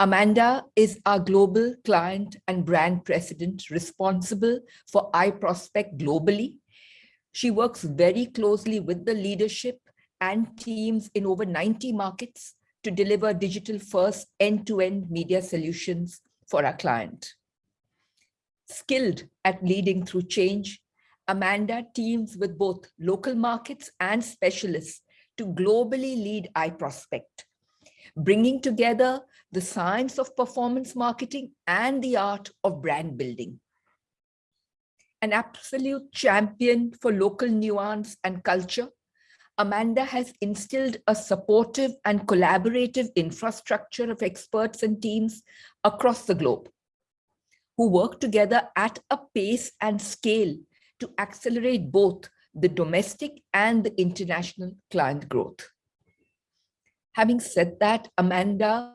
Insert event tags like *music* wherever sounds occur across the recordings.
Amanda is our global client and brand president responsible for iProspect globally. She works very closely with the leadership and teams in over 90 markets to deliver digital first end-to-end media solutions for our client. Skilled at leading through change, Amanda teams with both local markets and specialists to globally lead iProspect, bringing together the science of performance marketing and the art of brand building. An absolute champion for local nuance and culture, Amanda has instilled a supportive and collaborative infrastructure of experts and teams across the globe who work together at a pace and scale to accelerate both the domestic and the international client growth. Having said that, Amanda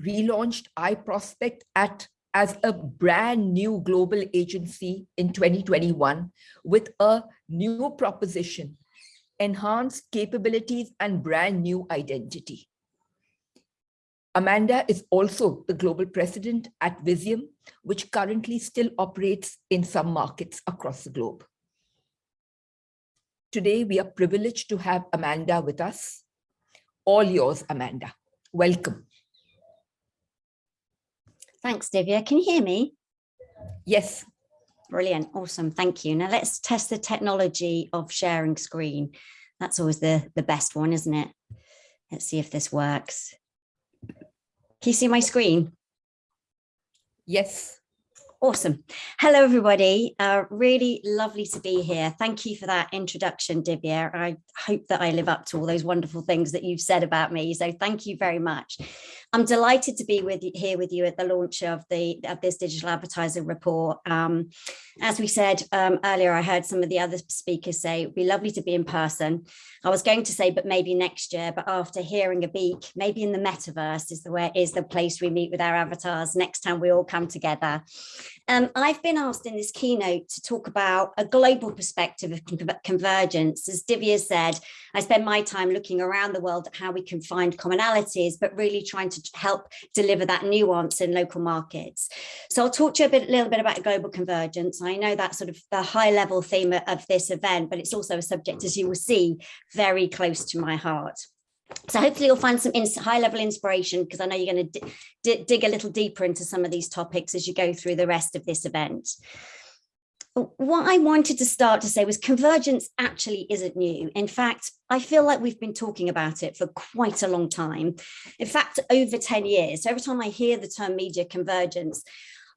relaunched iProspect at as a brand new global agency in 2021 with a new proposition, enhanced capabilities and brand new identity. Amanda is also the global president at Vizeum, which currently still operates in some markets across the globe. Today, we are privileged to have Amanda with us. All yours, Amanda. Welcome. Thanks, Divya. Can you hear me? Yes. Brilliant. Awesome. Thank you. Now let's test the technology of sharing screen. That's always the, the best one, isn't it? Let's see if this works. Can you see my screen? Yes. Awesome. Hello, everybody. Uh, really lovely to be here. Thank you for that introduction, Divya. I hope that I live up to all those wonderful things that you've said about me. So thank you very much. I'm delighted to be with you, here with you at the launch of the of this digital advertising report. Um, as we said um, earlier, I heard some of the other speakers say it'd be lovely to be in person. I was going to say, but maybe next year, but after hearing Abik, maybe in the metaverse is the way is the place we meet with our avatars next time we all come together. Um, I've been asked in this keynote to talk about a global perspective of convergence. As Divya said, I spend my time looking around the world at how we can find commonalities, but really trying to help deliver that nuance in local markets. So I'll talk to you a bit, little bit about global convergence. I know that's sort of the high level theme of this event, but it's also a subject, as you will see, very close to my heart. So hopefully you'll find some high level inspiration because I know you're going to dig a little deeper into some of these topics as you go through the rest of this event. What I wanted to start to say was convergence actually isn't new. In fact, I feel like we've been talking about it for quite a long time. In fact, over 10 years. So every time I hear the term media convergence,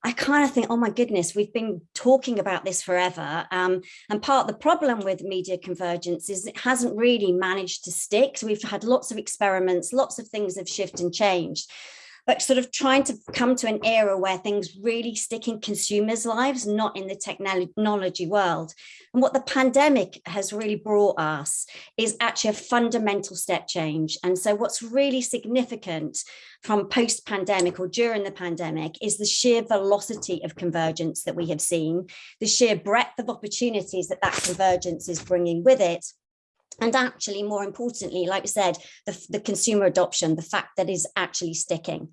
I kind of think, oh my goodness, we've been talking about this forever. Um, and part of the problem with media convergence is it hasn't really managed to stick. So we've had lots of experiments, lots of things have shifted and changed but sort of trying to come to an era where things really stick in consumers' lives, not in the technology world. And what the pandemic has really brought us is actually a fundamental step change. And so what's really significant from post-pandemic or during the pandemic is the sheer velocity of convergence that we have seen, the sheer breadth of opportunities that that convergence is bringing with it, and actually, more importantly, like I said, the, the consumer adoption, the fact that is actually sticking.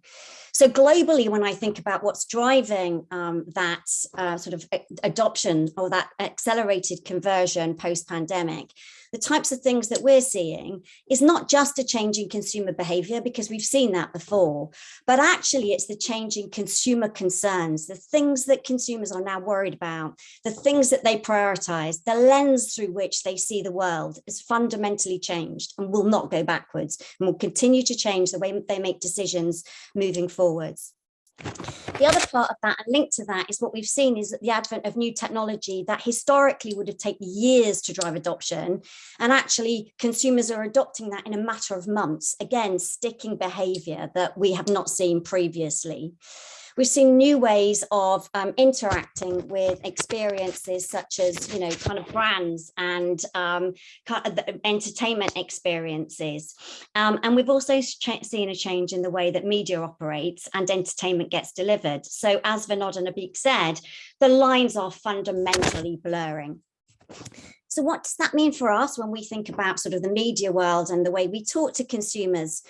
So globally, when I think about what's driving um, that uh, sort of adoption or that accelerated conversion post-pandemic, the types of things that we're seeing is not just a change in consumer behavior, because we've seen that before, but actually it's the change in consumer concerns, the things that consumers are now worried about, the things that they prioritize, the lens through which they see the world is fundamentally changed and will not go backwards and will continue to change the way they make decisions moving forwards. The other part of that and linked to that is what we've seen is that the advent of new technology that historically would have taken years to drive adoption and actually consumers are adopting that in a matter of months, again, sticking behavior that we have not seen previously. We've seen new ways of um, interacting with experiences such as, you know, kind of brands and um, kind of entertainment experiences. Um, and we've also seen a change in the way that media operates and entertainment gets delivered. So as Vinod and Abik said, the lines are fundamentally blurring. So what does that mean for us when we think about sort of the media world and the way we talk to consumers?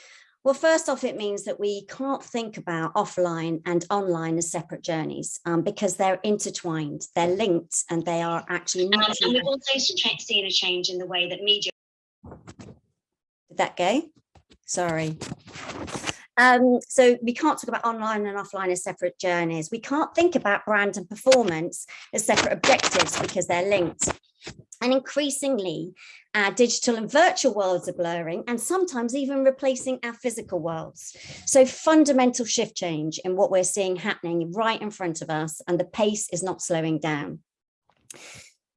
Well, first off, it means that we can't think about offline and online as separate journeys um, because they're intertwined, they're linked, and they are actually um, and we've also seen a change in the way that media. Did that go? Sorry. Um, so we can't talk about online and offline as separate journeys. We can't think about brand and performance as separate objectives because they're linked. And increasingly, our digital and virtual worlds are blurring and sometimes even replacing our physical worlds. So fundamental shift change in what we're seeing happening right in front of us and the pace is not slowing down.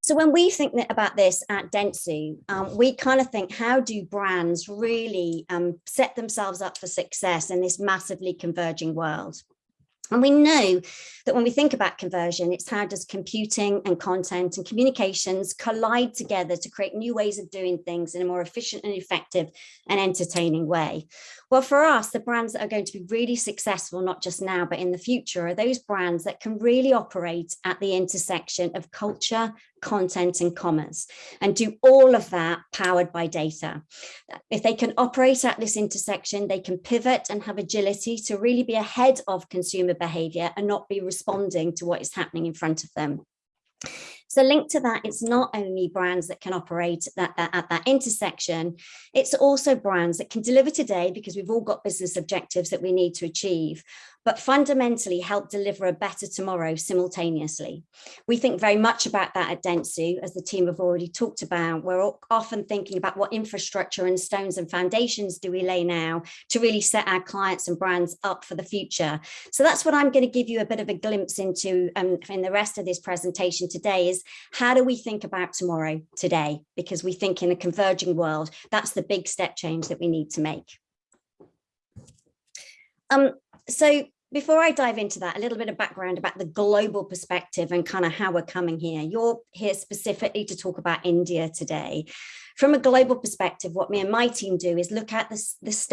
So when we think about this at Dentsu, um, we kind of think, how do brands really um, set themselves up for success in this massively converging world? And we know that when we think about conversion, it's how does computing and content and communications collide together to create new ways of doing things in a more efficient and effective and entertaining way. Well, for us, the brands that are going to be really successful, not just now, but in the future, are those brands that can really operate at the intersection of culture, content and commerce and do all of that powered by data. If they can operate at this intersection, they can pivot and have agility to really be ahead of consumer behavior and not be responding to what is happening in front of them. So linked to that, it's not only brands that can operate that, that, at that intersection, it's also brands that can deliver today because we've all got business objectives that we need to achieve, but fundamentally help deliver a better tomorrow simultaneously. We think very much about that at Dentsu, as the team have already talked about. We're often thinking about what infrastructure and stones and foundations do we lay now to really set our clients and brands up for the future. So that's what I'm going to give you a bit of a glimpse into um, in the rest of this presentation today is how do we think about tomorrow today? Because we think in a converging world, that's the big step change that we need to make. Um, so before I dive into that, a little bit of background about the global perspective and kind of how we're coming here. You're here specifically to talk about India today. From a global perspective, what me and my team do is look at this, this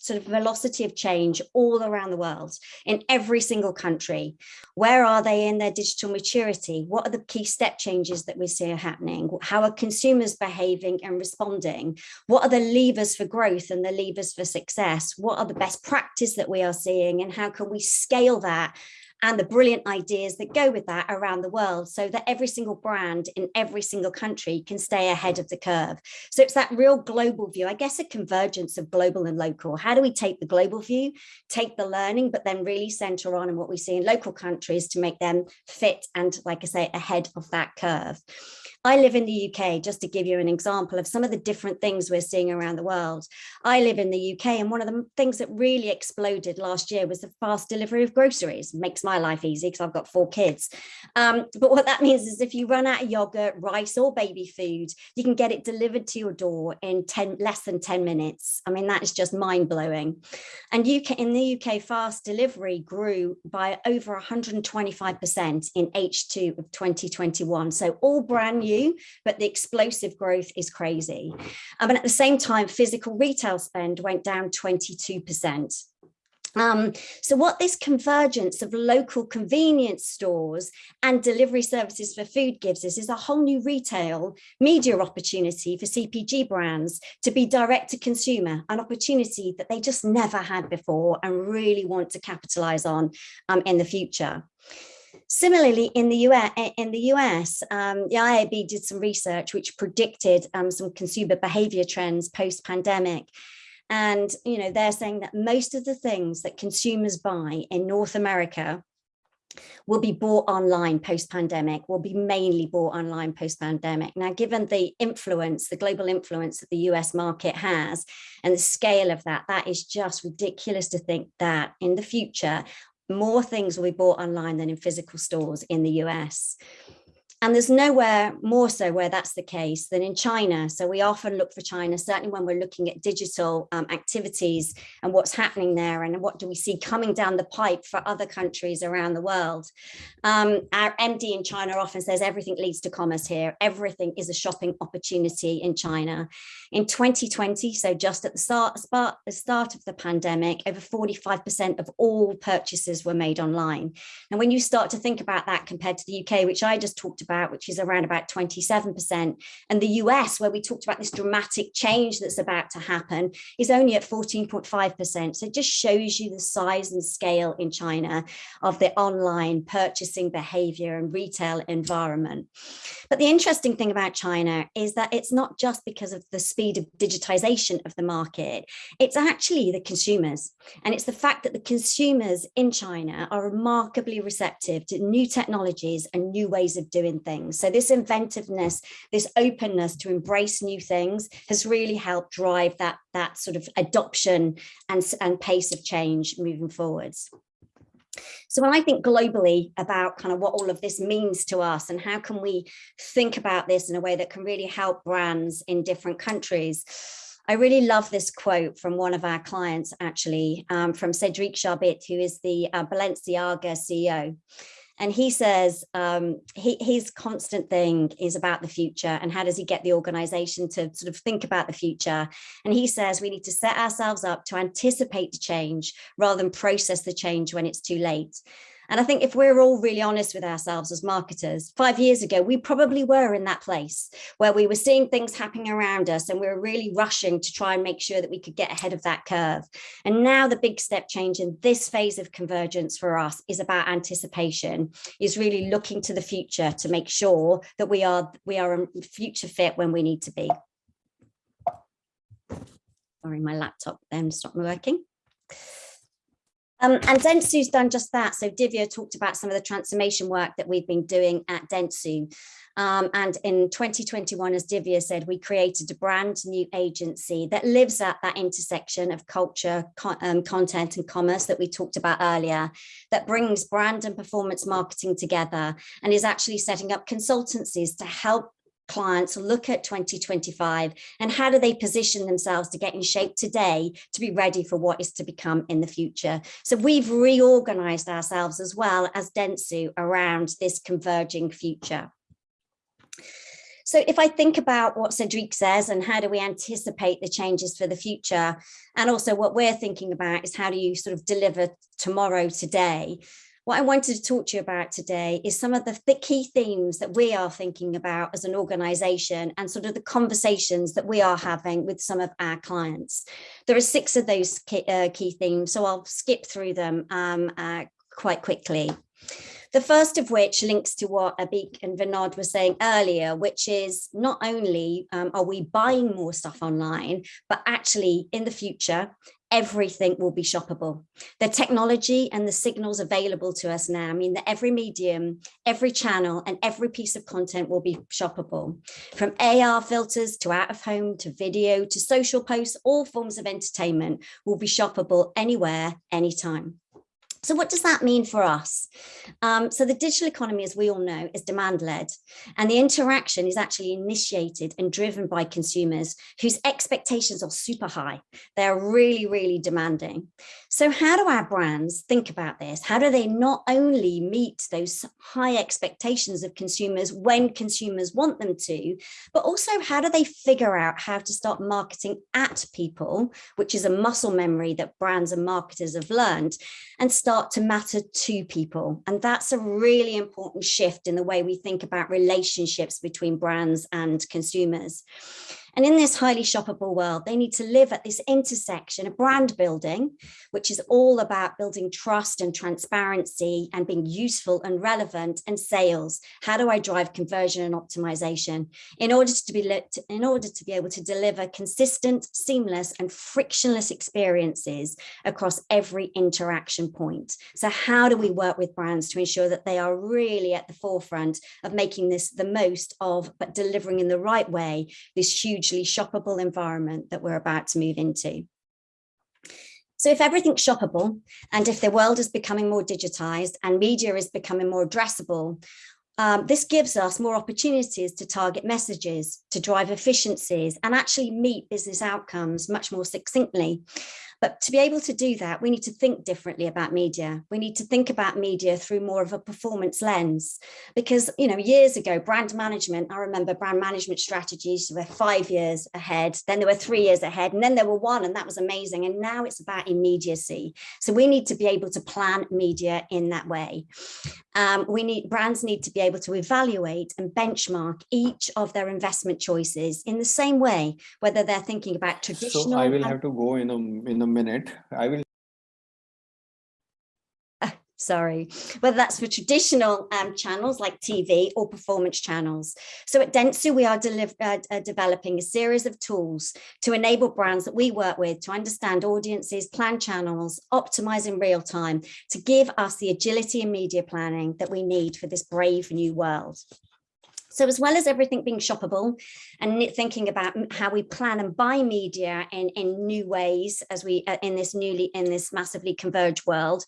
sort of velocity of change all around the world in every single country. Where are they in their digital maturity? What are the key step changes that we see are happening? How are consumers behaving and responding? What are the levers for growth and the levers for success? What are the best practice that we are seeing and how can we scale that and the brilliant ideas that go with that around the world so that every single brand in every single country can stay ahead of the curve. So it's that real global view, I guess a convergence of global and local. How do we take the global view, take the learning, but then really center on and what we see in local countries to make them fit and, like I say, ahead of that curve. I live in the UK, just to give you an example of some of the different things we're seeing around the world. I live in the UK and one of the things that really exploded last year was the fast delivery of groceries. Makes my life easy because I've got four kids. Um, but what that means is if you run out of yogurt, rice or baby food, you can get it delivered to your door in 10, less than 10 minutes. I mean, that is just mind blowing. And UK, in the UK, fast delivery grew by over 125% in H2 of 2021. So all brand new but the explosive growth is crazy. Um, and at the same time, physical retail spend went down 22%. Um, so what this convergence of local convenience stores and delivery services for food gives us is a whole new retail media opportunity for CPG brands to be direct to consumer, an opportunity that they just never had before and really want to capitalize on um, in the future. Similarly, in the US, in the US um, the IAB did some research which predicted um, some consumer behavior trends post-pandemic. And, you know, they're saying that most of the things that consumers buy in North America will be bought online post-pandemic, will be mainly bought online post-pandemic. Now, given the influence, the global influence that the US market has and the scale of that, that is just ridiculous to think that in the future, more things will be bought online than in physical stores in the US. And there's nowhere more so where that's the case than in China. So we often look for China, certainly when we're looking at digital um, activities and what's happening there and what do we see coming down the pipe for other countries around the world. Um, our MD in China often says everything leads to commerce here. Everything is a shopping opportunity in China. In 2020, so just at the start, the start of the pandemic, over 45% of all purchases were made online. And when you start to think about that compared to the UK, which I just talked about, about, which is around about 27%. And the US, where we talked about this dramatic change that's about to happen, is only at 14.5%. So it just shows you the size and scale in China of the online purchasing behavior and retail environment. But the interesting thing about China is that it's not just because of the speed of digitization of the market, it's actually the consumers. And it's the fact that the consumers in China are remarkably receptive to new technologies and new ways of doing things. So this inventiveness, this openness to embrace new things has really helped drive that, that sort of adoption and, and pace of change moving forwards. So when I think globally about kind of what all of this means to us and how can we think about this in a way that can really help brands in different countries, I really love this quote from one of our clients, actually, um, from Cedric Charbit, who is the uh, Balenciaga CEO. And he says um, he, his constant thing is about the future and how does he get the organization to sort of think about the future. And he says we need to set ourselves up to anticipate the change rather than process the change when it's too late. And I think if we're all really honest with ourselves as marketers, five years ago, we probably were in that place where we were seeing things happening around us and we were really rushing to try and make sure that we could get ahead of that curve. And now the big step change in this phase of convergence for us is about anticipation, is really looking to the future to make sure that we are, we are future fit when we need to be. Sorry, my laptop then stopped working. Um, and Dentsu's done just that. So Divya talked about some of the transformation work that we've been doing at Dentsu. Um, and in 2021, as Divya said, we created a brand new agency that lives at that intersection of culture, con um, content and commerce that we talked about earlier, that brings brand and performance marketing together and is actually setting up consultancies to help clients look at 2025 and how do they position themselves to get in shape today to be ready for what is to become in the future. So we've reorganized ourselves as well as Dentsu around this converging future. So if I think about what Cedric says and how do we anticipate the changes for the future, and also what we're thinking about is how do you sort of deliver tomorrow today, what I wanted to talk to you about today is some of the, key themes that we are thinking about as an organization and sort of the conversations that we are having with some of our clients. There are six of those key, uh, key themes, so I'll skip through them um, uh, quite quickly. The first of which links to what Abik and Vinod were saying earlier, which is not only um, are we buying more stuff online, but actually in the future, everything will be shoppable. The technology and the signals available to us now mean that every medium, every channel and every piece of content will be shoppable. From AR filters to out of home to video to social posts, all forms of entertainment will be shoppable anywhere, anytime. So what does that mean for us? Um, so the digital economy, as we all know, is demand led and the interaction is actually initiated and driven by consumers whose expectations are super high. They're really, really demanding. So how do our brands think about this? How do they not only meet those high expectations of consumers when consumers want them to, but also how do they figure out how to start marketing at people, which is a muscle memory that brands and marketers have learned, and start to matter to people. And that's a really important shift in the way we think about relationships between brands and consumers. And in this highly shoppable world, they need to live at this intersection of brand building, which is all about building trust and transparency and being useful and relevant and sales. How do I drive conversion and optimization in order to be in order to be able to deliver consistent, seamless and frictionless experiences across every interaction point. So how do we work with brands to ensure that they are really at the forefront of making this the most of, but delivering in the right way, this huge hugely shoppable environment that we're about to move into. So if everything's shoppable and if the world is becoming more digitized and media is becoming more addressable, um, this gives us more opportunities to target messages, to drive efficiencies and actually meet business outcomes much more succinctly. But to be able to do that, we need to think differently about media. We need to think about media through more of a performance lens. Because, you know, years ago, brand management, I remember brand management strategies were five years ahead, then there were three years ahead, and then there were one, and that was amazing. And now it's about immediacy. So we need to be able to plan media in that way. Um, we need brands need to be able to evaluate and benchmark each of their investment choices in the same way, whether they're thinking about traditional. So I will have to go in a in a minute. I will sorry, whether that's for traditional um, channels like TV or performance channels. So at Dentsu, we are uh, uh, developing a series of tools to enable brands that we work with to understand audiences, plan channels, optimize in real time, to give us the agility in media planning that we need for this brave new world. So as well as everything being shoppable and thinking about how we plan and buy media in, in new ways as we uh, in this newly in this massively converged world,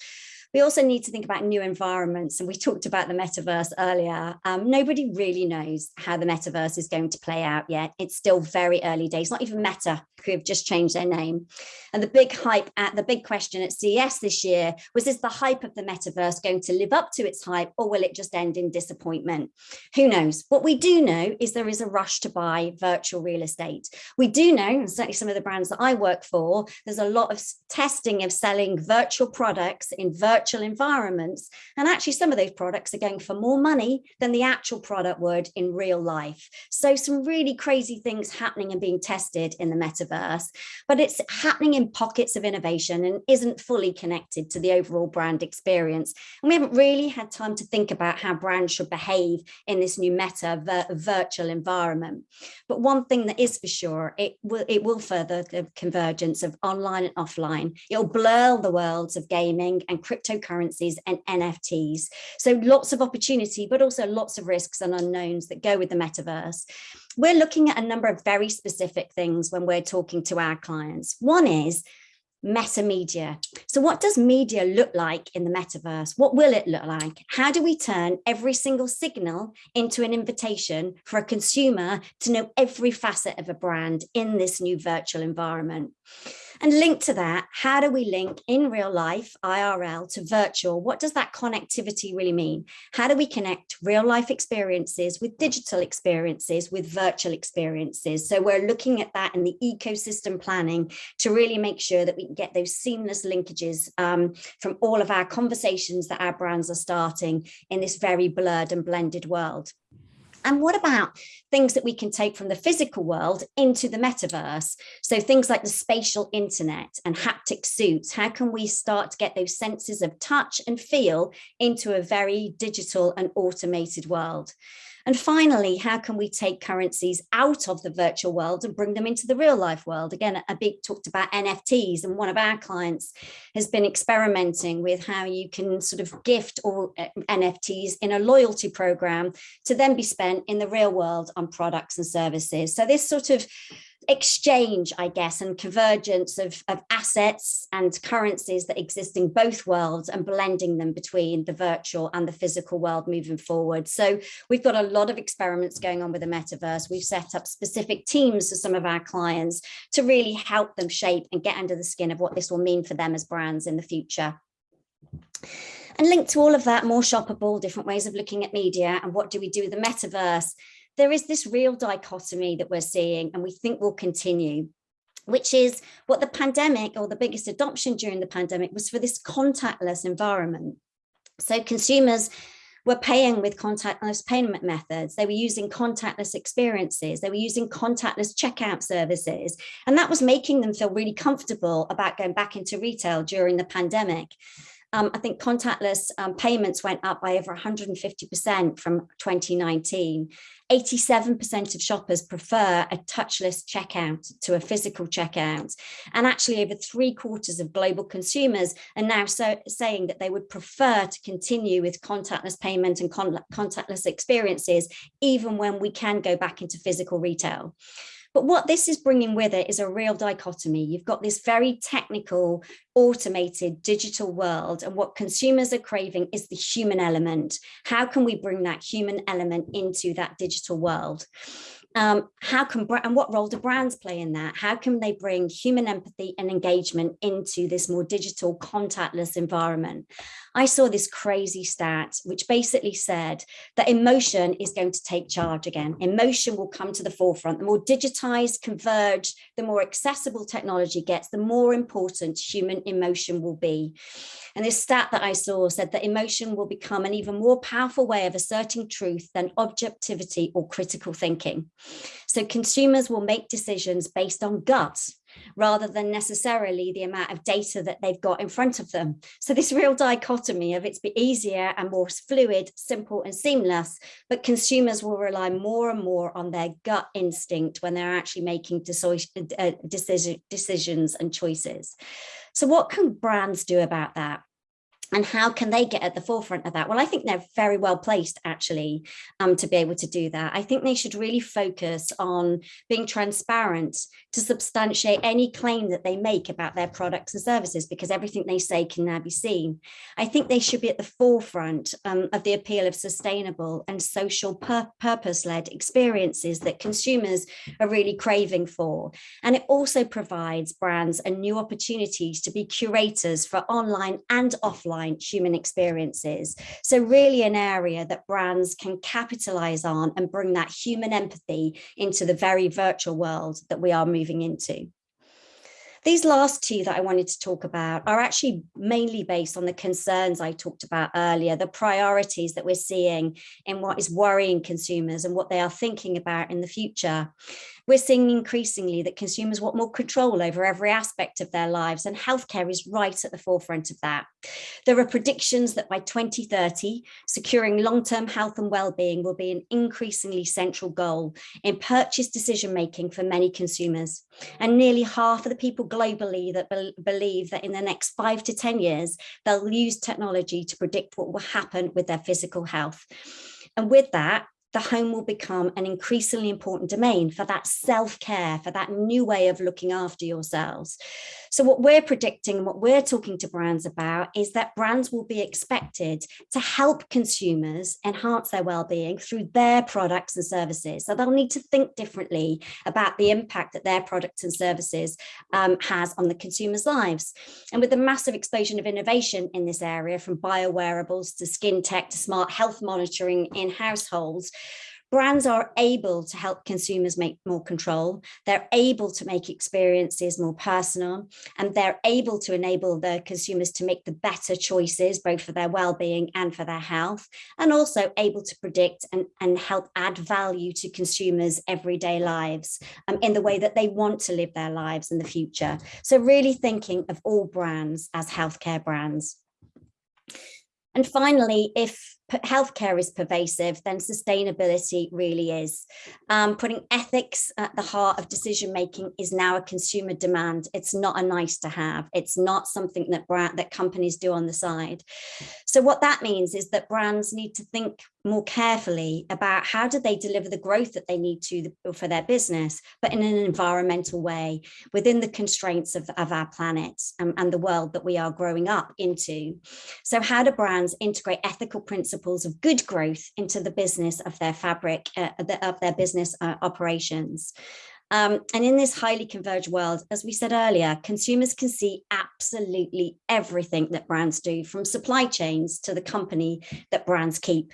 we also need to think about new environments. And we talked about the metaverse earlier. Um, nobody really knows how the metaverse is going to play out yet. It's still very early days, not even Meta who have just changed their name. And the big hype at the big question at CES this year was, is the hype of the metaverse going to live up to its hype or will it just end in disappointment? Who knows? What we do know is there is a rush to buy virtual real estate. We do know, and certainly some of the brands that I work for, there's a lot of testing of selling virtual products in virtual virtual environments. And actually some of those products are going for more money than the actual product would in real life. So some really crazy things happening and being tested in the metaverse, but it's happening in pockets of innovation and isn't fully connected to the overall brand experience. And we haven't really had time to think about how brands should behave in this new meta vir virtual environment. But one thing that is for sure, it will, it will further the convergence of online and offline. It'll blur the worlds of gaming and crypto cryptocurrencies and NFTs. So lots of opportunity, but also lots of risks and unknowns that go with the metaverse. We're looking at a number of very specific things when we're talking to our clients. One is meta media. So what does media look like in the metaverse? What will it look like? How do we turn every single signal into an invitation for a consumer to know every facet of a brand in this new virtual environment? And linked to that, how do we link in real life, IRL to virtual? What does that connectivity really mean? How do we connect real life experiences with digital experiences, with virtual experiences? So we're looking at that in the ecosystem planning to really make sure that we can get those seamless linkages um, from all of our conversations that our brands are starting in this very blurred and blended world. And what about things that we can take from the physical world into the metaverse? So things like the spatial internet and haptic suits, how can we start to get those senses of touch and feel into a very digital and automated world? And finally, how can we take currencies out of the virtual world and bring them into the real life world? Again, Abik talked about NFTs and one of our clients has been experimenting with how you can sort of gift all uh, NFTs in a loyalty program to then be spent in the real world on products and services. So this sort of exchange, I guess, and convergence of, of assets and currencies that exist in both worlds and blending them between the virtual and the physical world moving forward. So we've got a lot of experiments going on with the metaverse. We've set up specific teams for some of our clients to really help them shape and get under the skin of what this will mean for them as brands in the future. And linked to all of that, more shoppable, different ways of looking at media and what do we do with the metaverse? There is this real dichotomy that we're seeing and we think will continue which is what the pandemic or the biggest adoption during the pandemic was for this contactless environment. So consumers were paying with contactless payment methods. They were using contactless experiences. They were using contactless checkout services. And that was making them feel really comfortable about going back into retail during the pandemic. Um, I think contactless um, payments went up by over 150% from 2019. 87% of shoppers prefer a touchless checkout to a physical checkout. And actually over three quarters of global consumers are now so, saying that they would prefer to continue with contactless payment and con contactless experiences, even when we can go back into physical retail. But what this is bringing with it is a real dichotomy. You've got this very technical, automated digital world and what consumers are craving is the human element. How can we bring that human element into that digital world? Um, how can and what role do brands play in that? How can they bring human empathy and engagement into this more digital contactless environment? I saw this crazy stat, which basically said that emotion is going to take charge again. Emotion will come to the forefront. The more digitized, converged, the more accessible technology gets, the more important human emotion will be. And this stat that I saw said that emotion will become an even more powerful way of asserting truth than objectivity or critical thinking. So consumers will make decisions based on gut rather than necessarily the amount of data that they've got in front of them. So this real dichotomy of it's be easier and more fluid, simple and seamless, but consumers will rely more and more on their gut instinct when they're actually making uh, decision, decisions and choices. So what can brands do about that? And how can they get at the forefront of that? Well, I think they're very well placed actually um, to be able to do that. I think they should really focus on being transparent to substantiate any claim that they make about their products and services because everything they say can now be seen. I think they should be at the forefront um, of the appeal of sustainable and social pur purpose-led experiences that consumers are really craving for. And it also provides brands a new opportunities to be curators for online and offline offline human experiences. So really an area that brands can capitalize on and bring that human empathy into the very virtual world that we are moving into. These last two that I wanted to talk about are actually mainly based on the concerns I talked about earlier, the priorities that we're seeing in what is worrying consumers and what they are thinking about in the future. We're seeing increasingly that consumers want more control over every aspect of their lives and healthcare is right at the forefront of that. There are predictions that by 2030, securing long-term health and well-being will be an increasingly central goal in purchase decision-making for many consumers. And nearly half of the people globally that be believe that in the next five to 10 years, they'll use technology to predict what will happen with their physical health. And with that, the home will become an increasingly important domain for that self-care, for that new way of looking after yourselves. So what we're predicting, and what we're talking to brands about is that brands will be expected to help consumers enhance their well-being through their products and services. So they'll need to think differently about the impact that their products and services um, has on the consumers' lives. And with the massive explosion of innovation in this area, from biowearables to skin tech to smart health monitoring in households, brands are able to help consumers make more control. They're able to make experiences more personal and they're able to enable the consumers to make the better choices, both for their well-being and for their health, and also able to predict and, and help add value to consumers' everyday lives um, in the way that they want to live their lives in the future. So really thinking of all brands as healthcare brands. And finally, if healthcare is pervasive, then sustainability really is. Um, putting ethics at the heart of decision making is now a consumer demand. It's not a nice to have. It's not something that brand, that companies do on the side. So what that means is that brands need to think more carefully about how do they deliver the growth that they need to for their business, but in an environmental way within the constraints of, of our planet and, and the world that we are growing up into. So how do brands integrate ethical principles principles of good growth into the business of their fabric, uh, of their business uh, operations. Um, and in this highly converged world, as we said earlier, consumers can see absolutely everything that brands do from supply chains to the company that brands keep.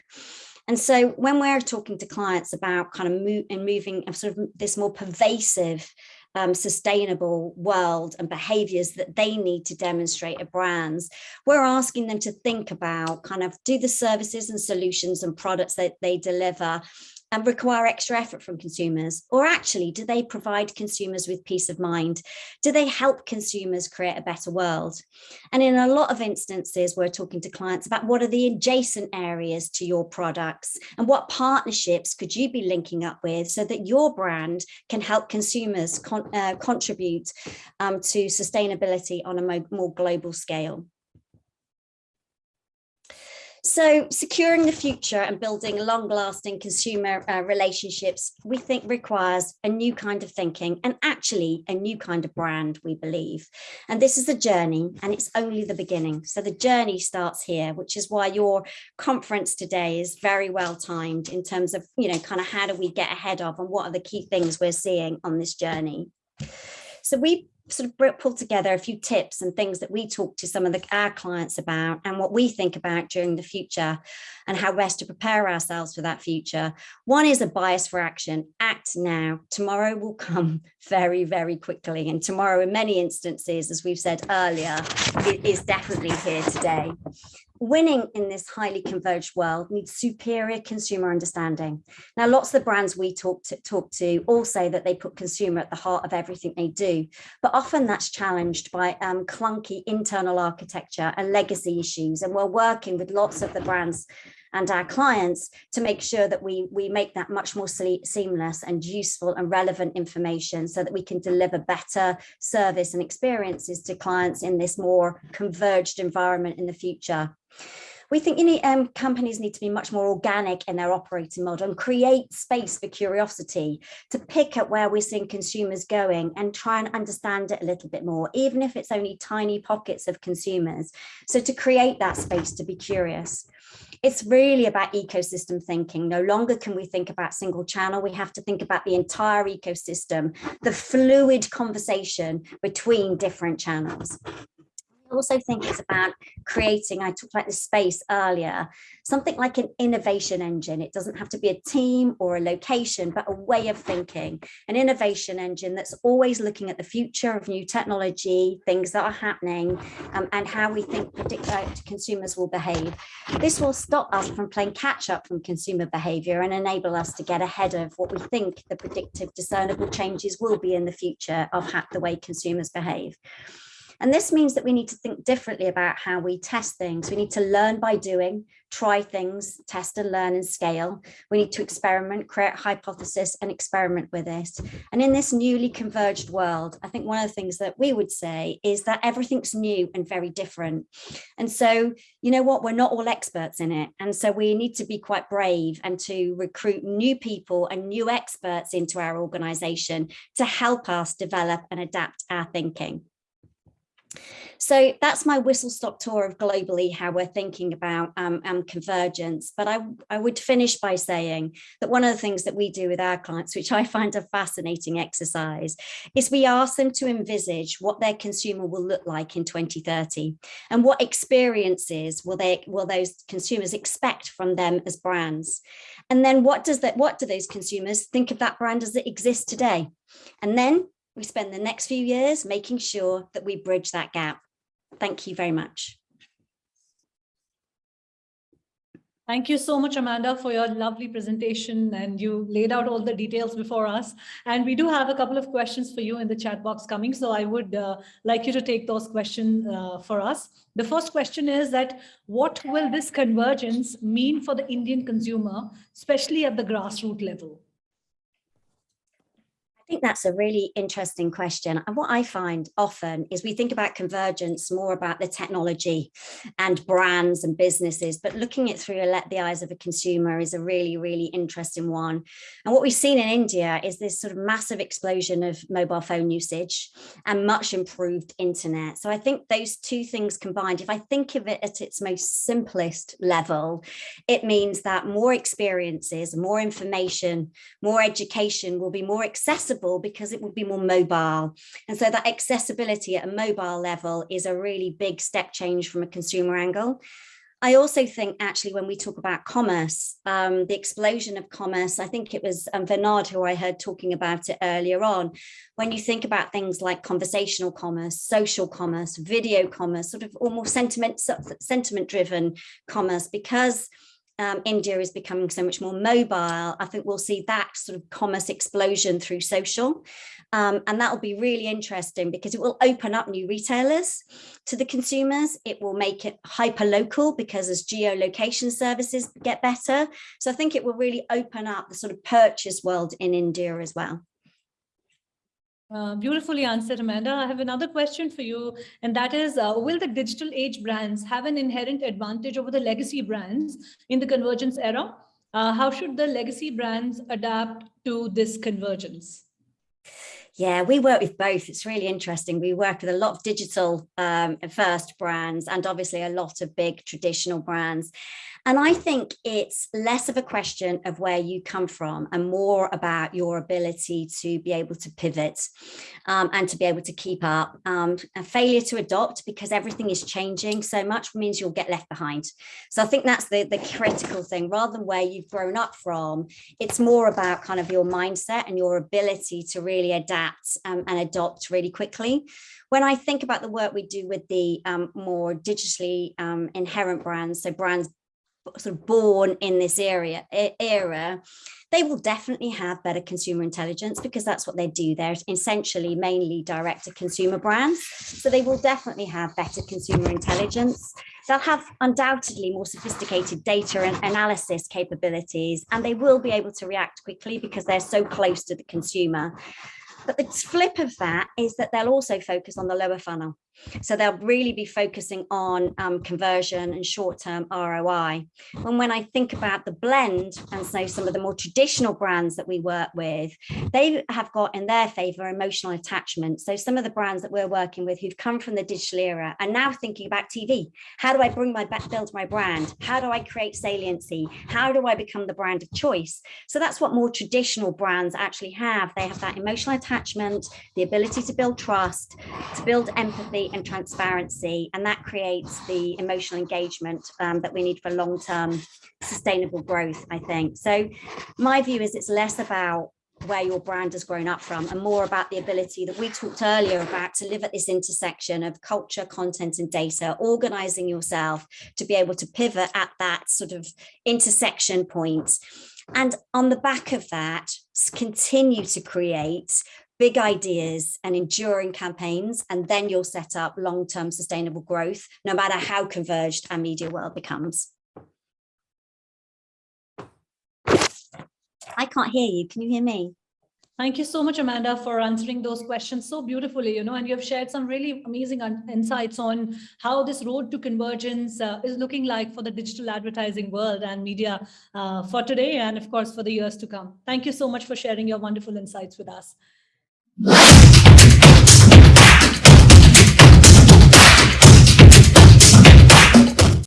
And so when we're talking to clients about kind of move and moving sort of this more pervasive um, sustainable world and behaviors that they need to demonstrate at brands, we're asking them to think about kind of do the services and solutions and products that they deliver and require extra effort from consumers? Or actually, do they provide consumers with peace of mind? Do they help consumers create a better world? And in a lot of instances, we're talking to clients about what are the adjacent areas to your products and what partnerships could you be linking up with so that your brand can help consumers con uh, contribute um, to sustainability on a more global scale. So securing the future and building long-lasting consumer uh, relationships, we think requires a new kind of thinking and actually a new kind of brand, we believe. And this is a journey and it's only the beginning. So the journey starts here, which is why your conference today is very well timed in terms of, you know, kind of how do we get ahead of and what are the key things we're seeing on this journey. So we sort of pull together a few tips and things that we talk to some of the, our clients about and what we think about during the future and how best to prepare ourselves for that future. One is a bias for action, act now. Tomorrow will come *laughs* very, very quickly. And tomorrow in many instances, as we've said earlier, it is definitely here today winning in this highly converged world needs superior consumer understanding. Now, lots of the brands we talk to, talk to all say that they put consumer at the heart of everything they do, but often that's challenged by um, clunky internal architecture and legacy issues. And we're working with lots of the brands and our clients to make sure that we, we make that much more seamless and useful and relevant information so that we can deliver better service and experiences to clients in this more converged environment in the future. We think you need, um, companies need to be much more organic in their operating model and create space for curiosity to pick at where we're seeing consumers going and try and understand it a little bit more, even if it's only tiny pockets of consumers. So to create that space to be curious. It's really about ecosystem thinking. No longer can we think about single channel. We have to think about the entire ecosystem, the fluid conversation between different channels also think it's about creating, I talked about the space earlier, something like an innovation engine. It doesn't have to be a team or a location, but a way of thinking, an innovation engine that's always looking at the future of new technology, things that are happening, um, and how we think predict that consumers will behave. This will stop us from playing catch up from consumer behavior and enable us to get ahead of what we think the predictive discernible changes will be in the future of the way consumers behave. And this means that we need to think differently about how we test things. We need to learn by doing, try things, test and learn and scale. We need to experiment, create hypothesis and experiment with it. And in this newly converged world, I think one of the things that we would say is that everything's new and very different. And so, you know what, we're not all experts in it. And so we need to be quite brave and to recruit new people and new experts into our organization to help us develop and adapt our thinking. So that's my whistle stop tour of globally how we're thinking about um, um, convergence. But I, I would finish by saying that one of the things that we do with our clients, which I find a fascinating exercise, is we ask them to envisage what their consumer will look like in 2030 and what experiences will they will those consumers expect from them as brands. And then what does that what do those consumers think of that brand as it exists today? And then we spend the next few years making sure that we bridge that gap. Thank you very much. Thank you so much, Amanda, for your lovely presentation and you laid out all the details before us. And we do have a couple of questions for you in the chat box coming. So I would uh, like you to take those questions uh, for us. The first question is that what will this convergence mean for the Indian consumer, especially at the grassroots level? Think that's a really interesting question. And what I find often is we think about convergence more about the technology and brands and businesses, but looking it through the eyes of a consumer is a really, really interesting one. And what we've seen in India is this sort of massive explosion of mobile phone usage and much improved internet. So I think those two things combined, if I think of it at its most simplest level, it means that more experiences, more information, more education will be more accessible accessible because it would be more mobile. And so that accessibility at a mobile level is a really big step change from a consumer angle. I also think actually when we talk about commerce, um, the explosion of commerce, I think it was um, Bernard who I heard talking about it earlier on. When you think about things like conversational commerce, social commerce, video commerce, sort of almost sentiment, sentiment driven commerce, because um, India is becoming so much more mobile, I think we'll see that sort of commerce explosion through social. Um, and that will be really interesting because it will open up new retailers to the consumers. It will make it hyper local because as geolocation services get better. So I think it will really open up the sort of purchase world in India as well. Uh, beautifully answered, Amanda. I have another question for you, and that is, uh, will the digital age brands have an inherent advantage over the legacy brands in the convergence era? Uh, how should the legacy brands adapt to this convergence? Yeah, we work with both. It's really interesting. We work with a lot of digital um, first brands and obviously a lot of big traditional brands. And I think it's less of a question of where you come from and more about your ability to be able to pivot um, and to be able to keep up. Um, a failure to adopt because everything is changing so much means you'll get left behind. So I think that's the, the critical thing rather than where you've grown up from. It's more about kind of your mindset and your ability to really adapt um, and adopt really quickly when I think about the work we do with the um, more digitally um, inherent brands, so brands sort of born in this area era, they will definitely have better consumer intelligence because that's what they do. They're essentially mainly direct to consumer brands. So they will definitely have better consumer intelligence. They'll have undoubtedly more sophisticated data and analysis capabilities, and they will be able to react quickly because they're so close to the consumer. But the flip of that is that they'll also focus on the lower funnel. So they'll really be focusing on um, conversion and short-term ROI. And when I think about the blend and so some of the more traditional brands that we work with, they have got in their favor emotional attachment. So some of the brands that we're working with who've come from the digital era are now thinking about TV. How do I bring my back build my brand? How do I create saliency? How do I become the brand of choice? So that's what more traditional brands actually have. They have that emotional attachment, the ability to build trust, to build and transparency, and that creates the emotional engagement um, that we need for long-term sustainable growth, I think. So my view is it's less about where your brand has grown up from and more about the ability that we talked earlier about to live at this intersection of culture, content and data, organizing yourself to be able to pivot at that sort of intersection point. And on the back of that, continue to create big ideas and enduring campaigns, and then you'll set up long-term sustainable growth, no matter how converged our media world becomes. I can't hear you. Can you hear me? Thank you so much, Amanda, for answering those questions so beautifully, you know, and you have shared some really amazing insights on how this road to convergence uh, is looking like for the digital advertising world and media uh, for today and of course for the years to come. Thank you so much for sharing your wonderful insights with us. You